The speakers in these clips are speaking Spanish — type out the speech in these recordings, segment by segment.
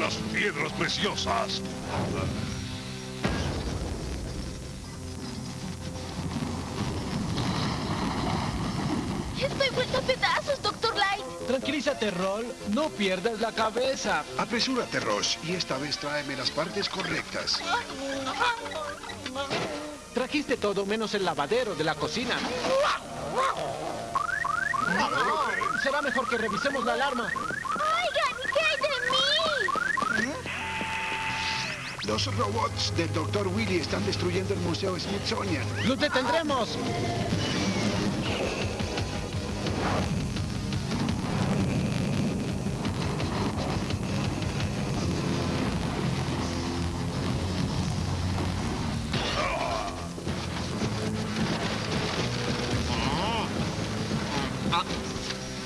las piedras preciosas. Estoy vuelta a pedazos, Doctor Light. Tranquilízate, Roll. No pierdas la cabeza. Apresúrate, Ross, y esta vez tráeme las partes correctas. Trajiste todo menos el lavadero de la cocina. Será mejor que revisemos la alarma. Los robots del Dr. Willy están destruyendo el Museo Smithsonian. ¡Los detendremos!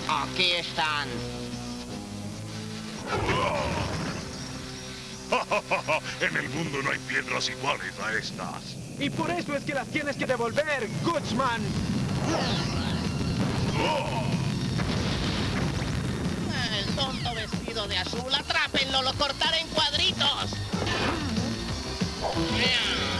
Ah, aquí están. en el mundo no hay piedras iguales a estas. Y por eso es que las tienes que devolver, Goodsman. El tonto vestido de azul, atrápenlo, lo cortaré en cuadritos. Bien,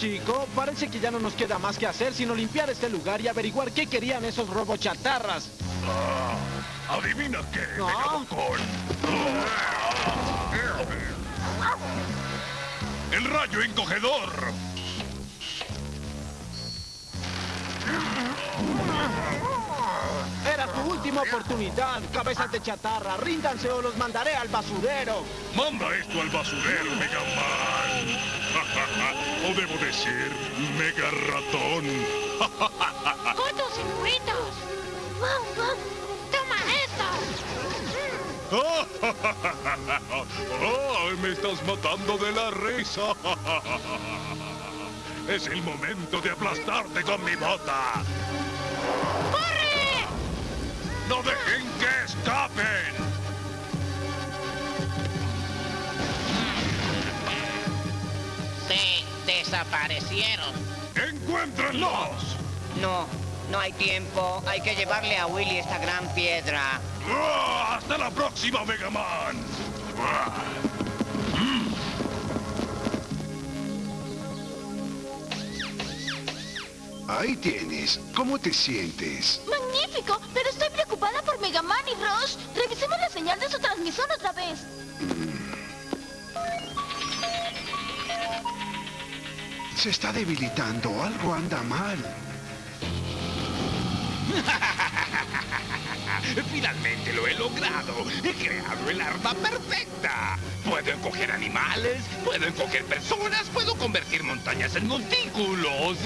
chico. Parece que ya no nos queda más que hacer sino limpiar este lugar y averiguar qué querían esos robochatarras. Ah, ¿Adivina qué, No. ¡El rayo encogedor! Era tu última oportunidad, cabezas de chatarra. Ríndanse o los mandaré al basurero. Manda esto al basurero, Mega Man. o debo decir, Mega Ratón. ¡Cortos wow! ¡Toma esto! ¡Oh, me estás matando de la risa! Es el momento de aplastarte con mi bota. ¡Corre! ¡No dejen que escapen! Desaparecieron. ¡Encuéntrenlos! No, no hay tiempo. Hay que llevarle a Willy esta gran piedra. ¡Ah! ¡Hasta la próxima, Mega Man! ¡Ah! Ahí tienes. ¿Cómo te sientes? ¡Magnífico! Pero estoy preocupada por Mega Man y Rush. Revisemos la señal de su transmisión otra vez. Se está debilitando. Algo anda mal. Finalmente lo he logrado. He creado el arma perfecta. Puedo encoger animales, puedo encoger personas, puedo convertir montañas en montículos.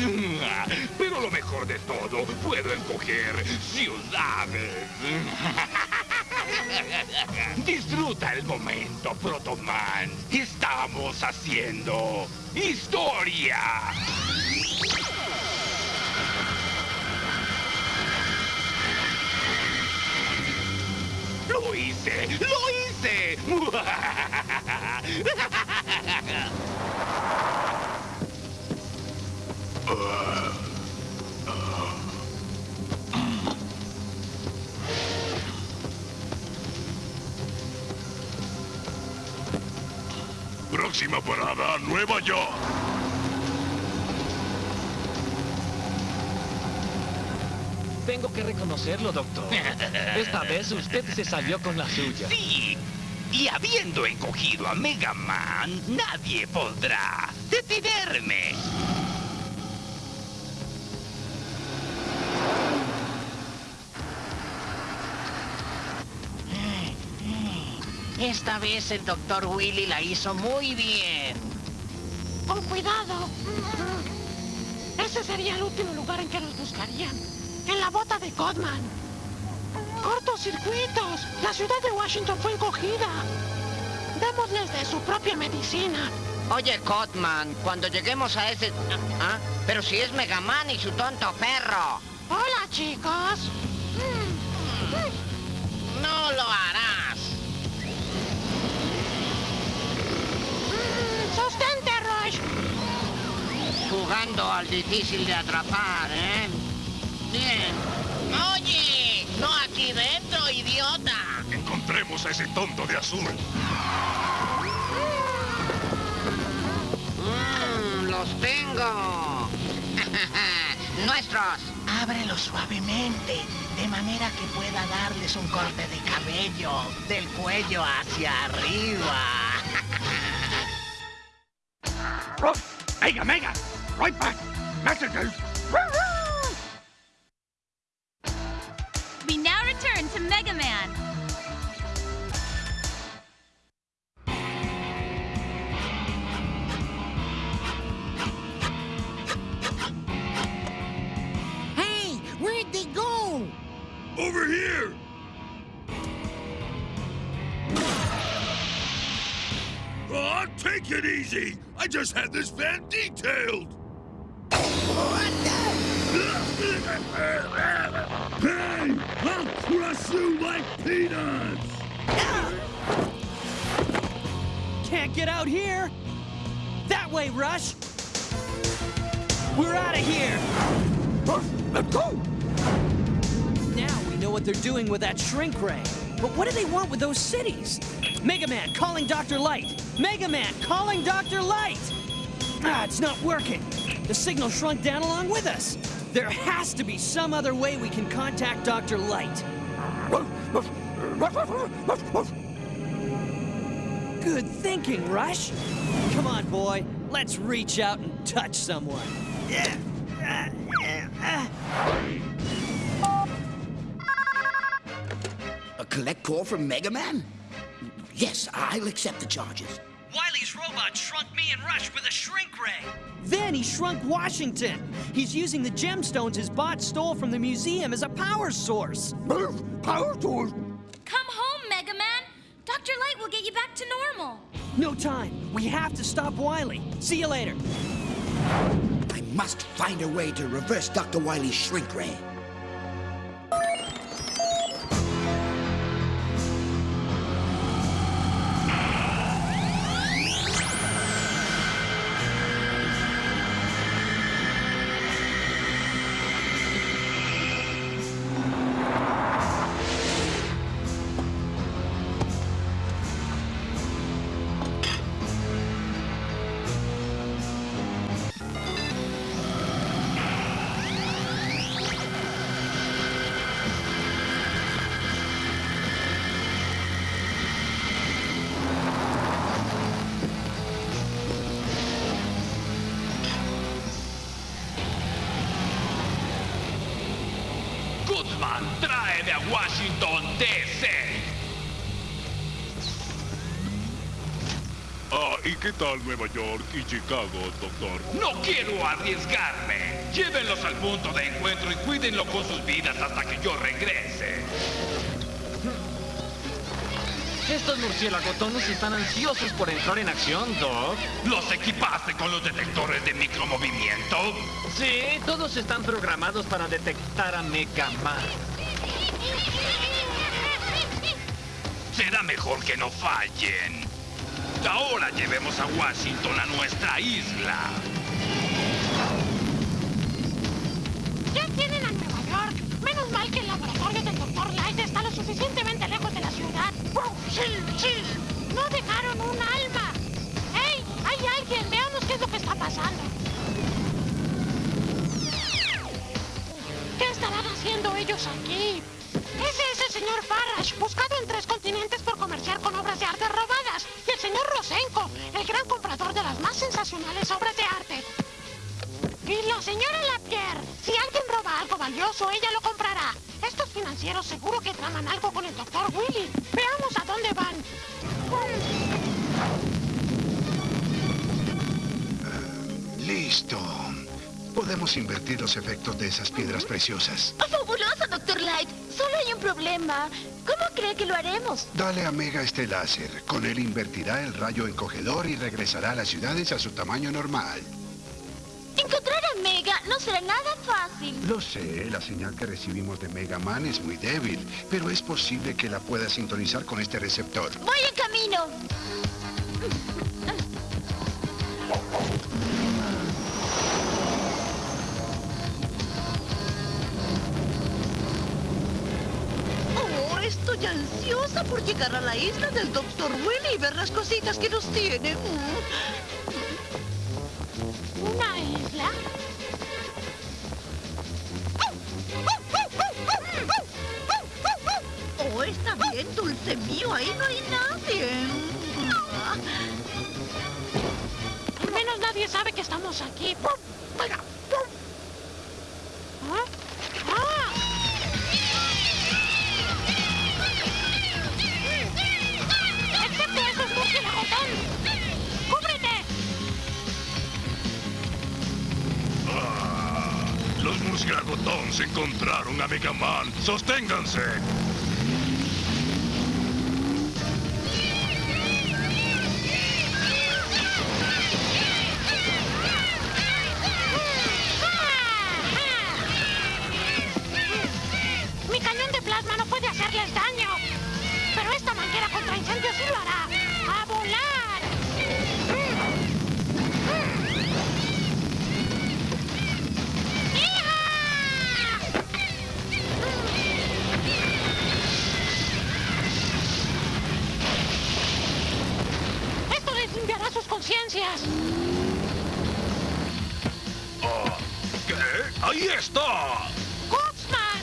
Pero lo mejor de todo, puedo encoger ciudades. Disfruta el momento, Protoman. Estamos haciendo historia. ¡Lo hice! ¡Lo hice! Próxima parada, Nueva York. Tengo que reconocerlo, doctor. Esta vez usted se salió con la suya. Sí. Y habiendo encogido a Mega Man, nadie podrá detenerme. Esta vez el doctor Willy la hizo muy bien. Con cuidado. Ese sería el último lugar en que nos buscarían. En la bota de Codman. Cortocircuitos. La ciudad de Washington fue encogida. Démosles de su propia medicina. Oye, Cotman, cuando lleguemos a ese... ¿Ah? Pero si es Mega Man y su tonto perro. Hola, chicos. Jugando al difícil de atrapar, ¿eh? Bien. Oye, no aquí dentro, idiota. Encontremos a ese tonto de azul. Mmm, los tengo. Nuestros. Ábrelo suavemente, de manera que pueda darles un corte de cabello del cuello hacia arriba. Mega, Mega! Right back! Messages! Peanuts! Can't get out here! That way, Rush! We're out of here! Let's go! Now we know what they're doing with that shrink ray. But what do they want with those cities? Mega Man calling Dr. Light! Mega Man calling Dr. Light! Ah, it's not working. The signal shrunk down along with us. There has to be some other way we can contact Dr. Light. Good thinking, Rush. Come on, boy. Let's reach out and touch someone. A collect call from Mega Man? Yes, I'll accept the charges. Wiley's robot shrunk me and Rush with a shrink ray. Then he shrunk Washington. He's using the gemstones his bot stole from the museum as a power source. Power source? Come home, Mega Man. Dr. Light will get you back to normal. No time. We have to stop Wiley. See you later. I must find a way to reverse Dr. Wily's shrink ray. Nueva York y Chicago, doctor? No quiero arriesgarme. Llévenlos al punto de encuentro y cuídenlo con sus vidas hasta que yo regrese. Estos murciélagotones están ansiosos por entrar en acción, Doc. ¿Los equipaste con los detectores de micromovimiento? Sí, todos están programados para detectar a Mega Man. Será mejor que no fallen. Ahora llevemos a Washington a nuestra isla. Ya tienen a Nueva York. Menos mal que el laboratorio del Dr. Light está lo suficientemente lejos de la ciudad. ¡Oh, ¡Chill, chill! ¡No dejaron un alma! ¡Hey! ¡Hay alguien! ¡Veamos qué es lo que está pasando! ¿Qué estarán haciendo ellos aquí? Es ese señor Farage, buscado en tres continentes Rosenko, el gran comprador de las más sensacionales obras de arte. Y la señora Lapierre, si alguien roba algo valioso, ella lo comprará. Estos financieros seguro que traman algo con el doctor Willy. Veamos a dónde van. Listo. Podemos invertir los efectos de esas piedras preciosas. ¡Oh, ¡Fabuloso, Dr. Light! Solo hay un problema. ¿Cómo cree que lo haremos? Dale a Mega este láser. Con él invertirá el rayo encogedor y regresará a las ciudades a su tamaño normal. Encontrar a Mega no será nada fácil. Lo sé, la señal que recibimos de Mega Man es muy débil, pero es posible que la pueda sintonizar con este receptor. Voy en camino. Estoy ansiosa por llegar a la isla del Dr. Willy y ver las cositas que nos tiene. ¿Una isla? Oh, está bien, dulce mío, ahí no hay nadie. Al menos nadie sabe que estamos aquí. Encontraron a Mega Man. ¡Sosténganse! ¡Ahí está! ¡Gutsman!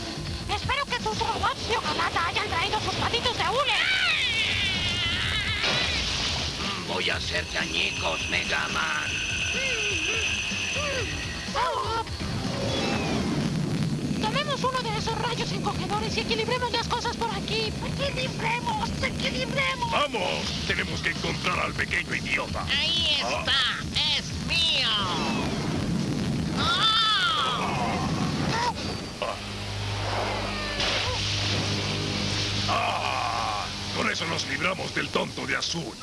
Espero que tus robots de hojalata hayan traído sus patitos de hule. Voy a hacerte añicos, Mega Man. Oh. Tomemos uno de esos rayos encogedores y equilibremos las cosas por aquí. ¡Equilibremos! ¡Equilibremos! ¡Vamos! Tenemos que encontrar al pequeño idiota. Ahí está, es nos libramos del tonto de azul.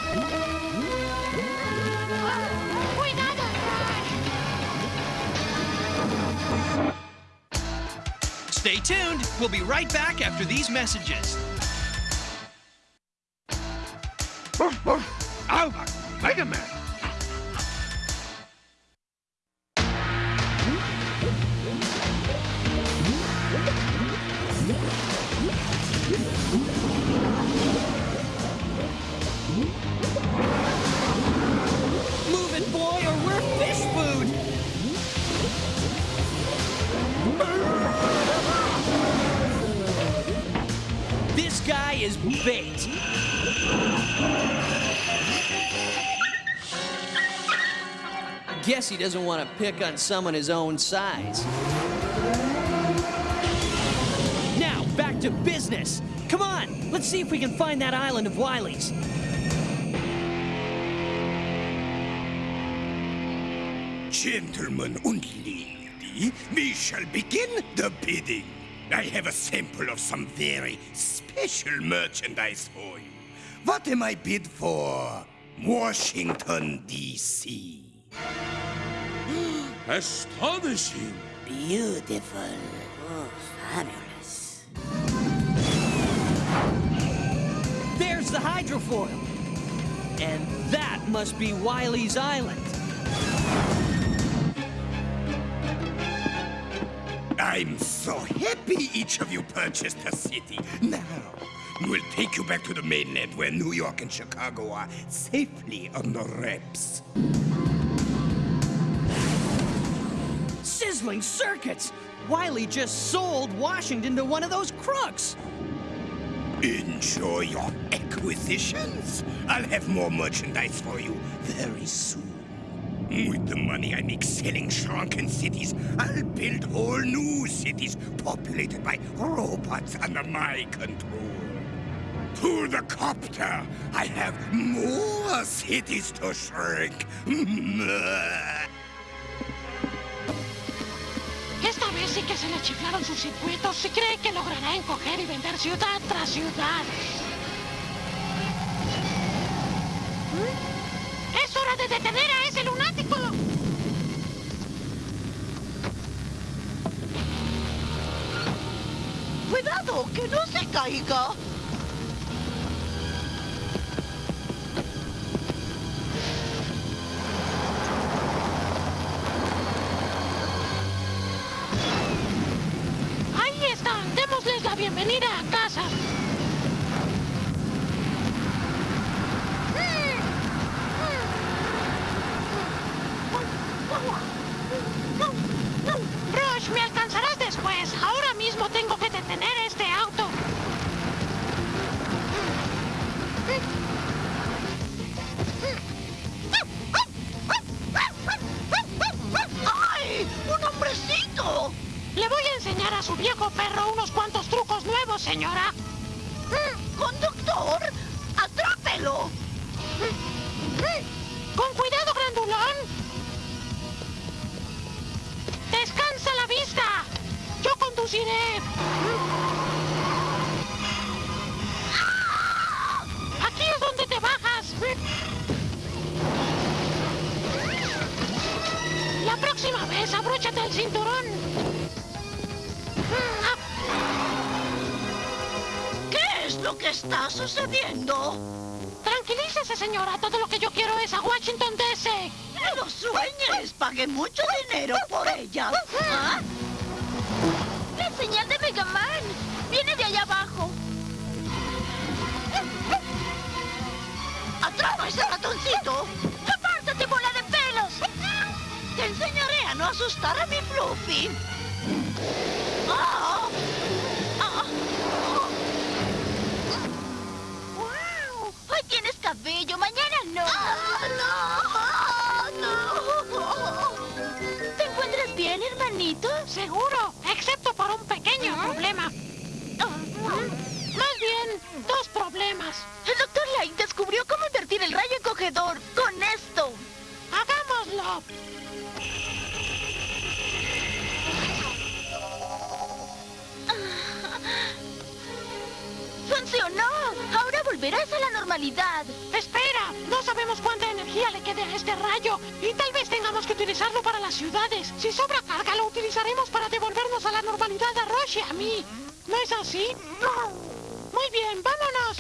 ¡Cuidado! Stay tuned. We'll be right back after these messages. Oh, oh. Alba, Mega Man. Bait. Guess he doesn't want to pick on someone his own size. Now, back to business. Come on, let's see if we can find that island of Wiley's. Gentlemen and lady, we shall begin the bidding. I have a sample of some very special merchandise for you. What am I bid for? Washington, D.C. Astonishing. Beautiful. Oh, fabulous. There's the hydrofoil. And that must be Wiley's Island. I'm so happy each of you purchased the city. Now, we'll take you back to the mainland where New York and Chicago are safely under wraps. Sit sizzling circuits! Wiley just sold Washington to one of those crooks! Enjoy your acquisitions. I'll have more merchandise for you very soon. With the money I make selling shrunken cities, I'll build whole new cities populated by robots under my control. To the copter, I have more cities to shrink. Esta vez sí que se le chiflaron sus circuitos. Si cree que logrará encoger y vender ciudad tras ciudad. ¿Mm? ¡Es hora de detener ¡Cuidado, que no se caiga! Ahí conduciré! ¡Aquí es donde te bajas! La próxima vez, abróchate el cinturón. ¿Qué es lo que está sucediendo? Tranquilícese, señora. Todo lo que yo quiero es a Washington DC. ¡No lo sueñes! Pagué mucho dinero por ella. ¿Ah? Señal de Mega Man viene de allá abajo. ¡Atrapa ese ratoncito! ¡Apártate, bola de pelos! Te enseñaré a no asustar a mi Fluffy. ¡Ah! Por un pequeño problema. Más bien, dos problemas. El doctor Light descubrió cómo invertir el rayo encogedor con esto. ¡Hagámoslo! ¡Funcionó! Ahora volverás a la normalidad. Espera, no sabemos cuánta energía le quede a este rayo y tal vez tengamos que utilizarlo para las ciudades. Si sobra carga, lo utilizaremos para devolvernos a la normalidad a Roche y a mí. ¿No es así? Muy bien, vámonos.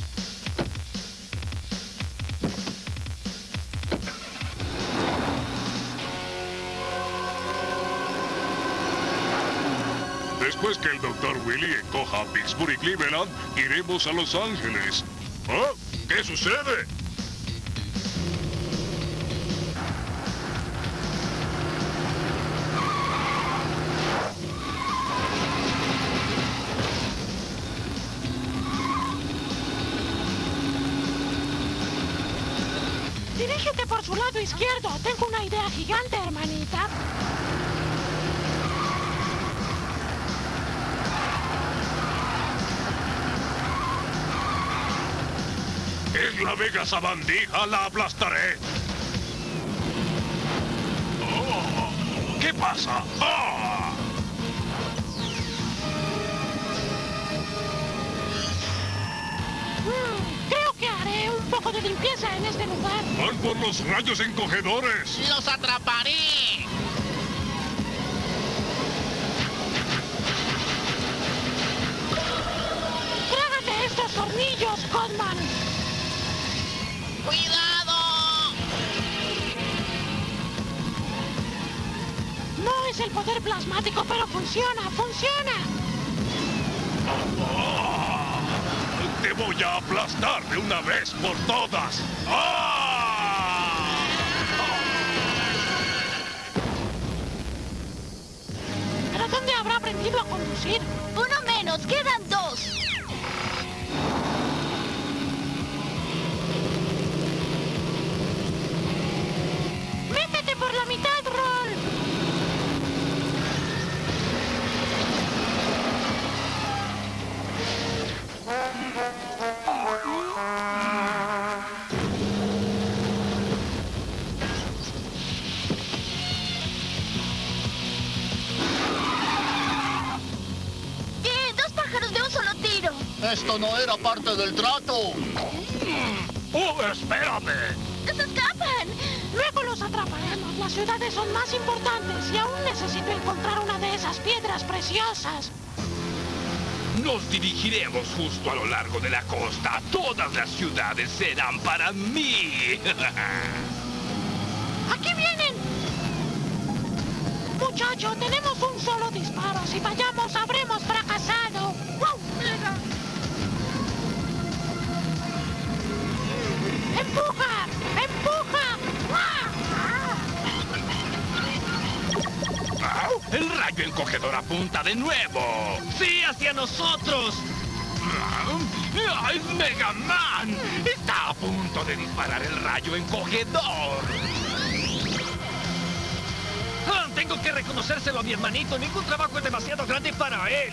Después que el Dr. Willy encoja a Pittsburgh y Cleveland, iremos a Los Ángeles. ¿Ah? ¿Qué sucede? Tengo una idea gigante, hermanita. ¡Es la Vega Sabandija! ¡La aplastaré! Oh, ¿Qué pasa? ¡Ah! De limpieza en este lugar. ¡Van por los rayos encogedores! ¡Los atraparé! ¡Trágate estos tornillos, Codman! ¡Cuidado! No es el poder plasmático, pero funciona, funciona voy a aplastar de una vez por todas. Ah. ¿Para dónde habrá aprendido a conducir? Uno menos, quedan dos. Esto no era parte del trato. ¡Oh, espérame! ¡Se escapan! Luego los atraparemos. Las ciudades son más importantes y aún necesito encontrar una de esas piedras preciosas. Nos dirigiremos justo a lo largo de la costa. Todas las ciudades serán para mí. ¡Aquí vienen! Muchacho, tenemos un solo disparo. Si fallamos, rayo encogedor apunta de nuevo! ¡Sí, hacia nosotros! ¡Ah, ¡Es Mega Man! ¡Está a punto de disparar el rayo encogedor! Ah, tengo que reconocérselo a mi hermanito. Ningún trabajo es demasiado grande para él.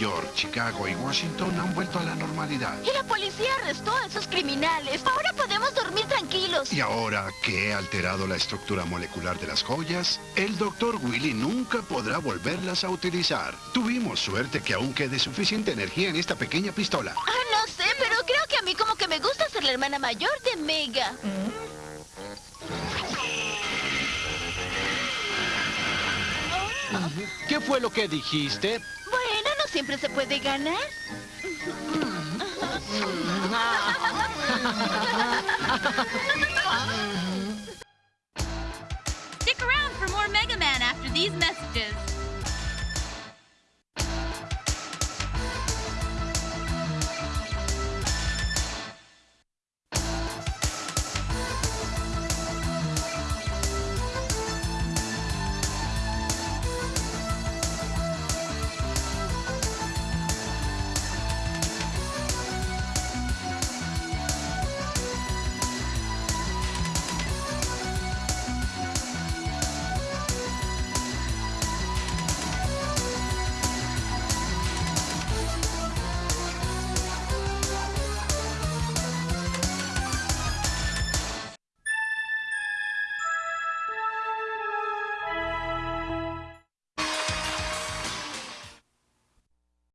York, Chicago y Washington han vuelto a la normalidad. Y la policía arrestó a esos criminales. Ahora podemos dormir tranquilos. Y ahora que he alterado la estructura molecular de las joyas, el Dr. Willy nunca podrá volverlas a utilizar. Tuvimos suerte que aún quede suficiente energía en esta pequeña pistola. Ah, no sé, pero creo que a mí como que me gusta ser la hermana mayor de Mega. ¿Qué fue lo que dijiste? siempre se puede ganar. Stick around for more Mega Man after these messages.